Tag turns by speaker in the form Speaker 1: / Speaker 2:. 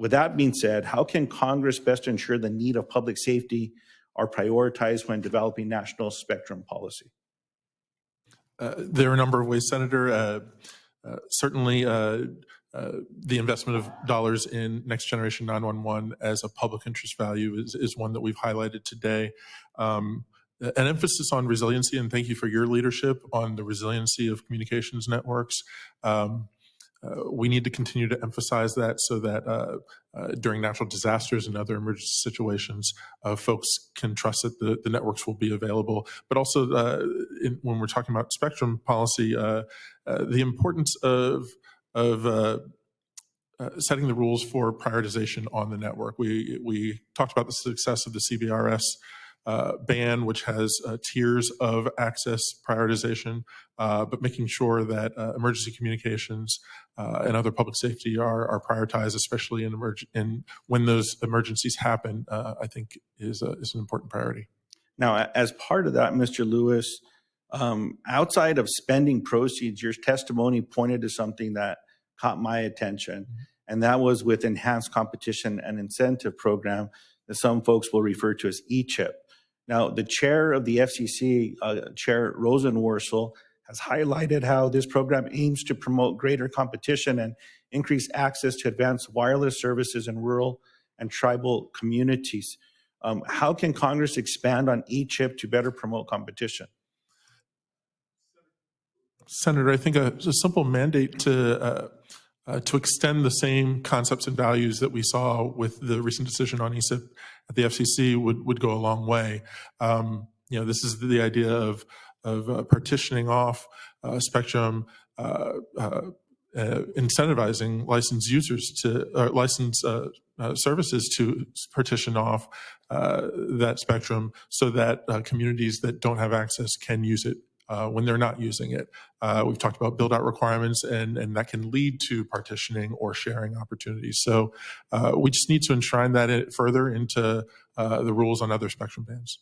Speaker 1: with that being said, how can Congress best ensure the need of public safety are prioritized when developing national spectrum policy?
Speaker 2: Uh, There are a number of ways, Senator. Uh, uh, Certainly, uh, uh, the investment of dollars in next generation 911 as a public interest value is, is one that we've highlighted today. Um, an emphasis on resiliency, and thank you for your leadership on the resiliency of communications networks. Um, uh, we need to continue to emphasize that so that uh, uh, during natural disasters and other emergency situations, uh, folks can trust that the, the networks will be available. But also, uh, in, when we're talking about spectrum policy, the importance of of setting the rules for prioritization on the network. We we talked about the success of the CBRS uh, ban, which has uh, tiers of access prioritization, uh, but making sure that uh, emergency communications uh, and other public safety are, are prioritized, especially in emerg- in when those emergencies happen. uh, I think is a, is an important priority.
Speaker 1: Now, as part of that, Mr. Lewis, um, outside of spending proceeds, your testimony pointed to something that caught my attention, and that was with enhanced competition and incentive program that some folks will refer to as ECHIP. Now, the chair of the FCC, uh, Chair Rosenworcel, has highlighted how this program aims to promote greater competition and increase access to advanced wireless services in rural and tribal communities. Um, how can Congress expand on E-chip to better promote competition?
Speaker 2: Senator, I think a, a simple mandate to uh, uh, to extend the same concepts and values that we saw with the recent decision on ECIP at the FCC would would go a long way. Um, you know, this is the idea of of uh, partitioning off uh, spectrum. Uh, uh, incentivizing licensed users to license uh, services to partition off uh, that spectrum so that uh, communities that don't have access can use it uh, when they're not using it. Uh, we've talked about build out requirements, and, and that can lead to partitioning or sharing opportunities. So uh, we just need to enshrine that further into uh, the rules on other spectrum bands.